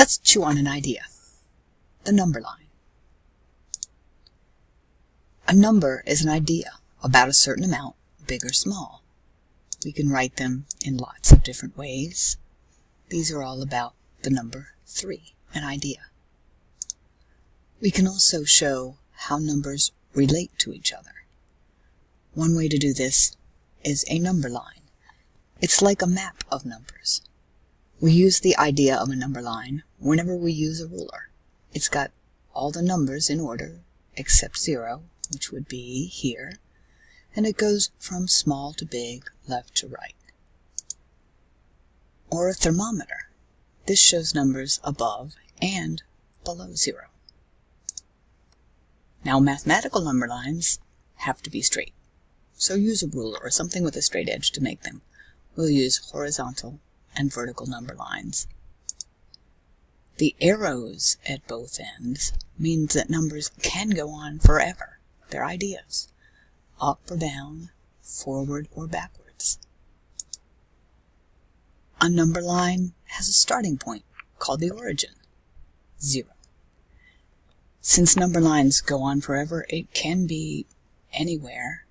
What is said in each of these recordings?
Let's chew on an idea. The number line. A number is an idea about a certain amount, big or small. We can write them in lots of different ways. These are all about the number 3, an idea. We can also show how numbers relate to each other. One way to do this is a number line. It's like a map of numbers. We use the idea of a number line whenever we use a ruler. It's got all the numbers in order except 0, which would be here, and it goes from small to big, left to right. Or a thermometer. This shows numbers above and below 0. Now mathematical number lines have to be straight. So use a ruler or something with a straight edge to make them. We'll use horizontal and vertical number lines. The arrows at both ends means that numbers can go on forever. They're ideas. Up or down, forward or backwards. A number line has a starting point called the origin, zero. Since number lines go on forever, it can be anywhere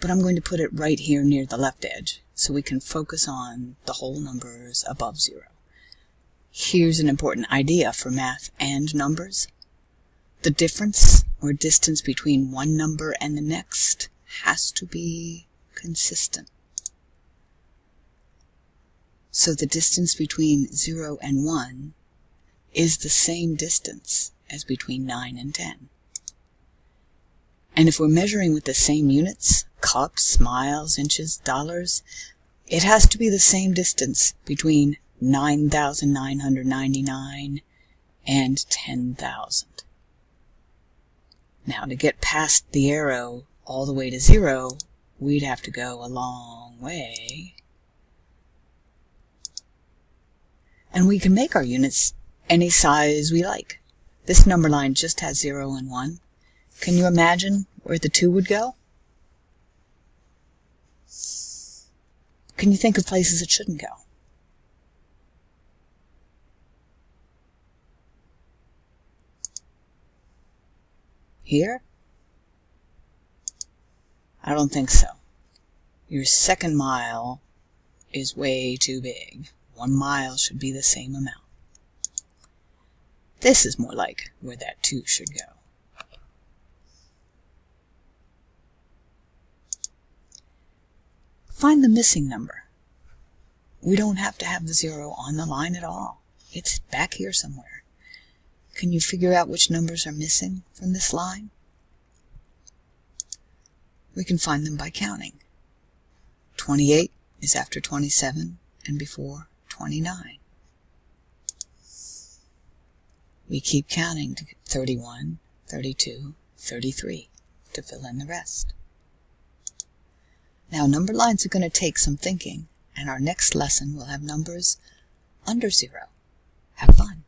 but I'm going to put it right here near the left edge so we can focus on the whole numbers above zero. Here's an important idea for math and numbers. The difference or distance between one number and the next has to be consistent. So the distance between 0 and 1 is the same distance as between 9 and 10. And if we're measuring with the same units, cups, miles, inches, dollars, it has to be the same distance between 9,999 and 10,000. Now to get past the arrow all the way to zero, we'd have to go a long way. And we can make our units any size we like. This number line just has 0 and 1. Can you imagine where the 2 would go? Can you think of places it shouldn't go? Here? I don't think so. Your second mile is way too big. One mile should be the same amount. This is more like where that 2 should go. Find the missing number. We don't have to have the zero on the line at all. It's back here somewhere. Can you figure out which numbers are missing from this line? We can find them by counting. 28 is after 27 and before 29. We keep counting to get 31, 32, 33 to fill in the rest. Now number lines are going to take some thinking, and our next lesson will have numbers under zero. Have fun!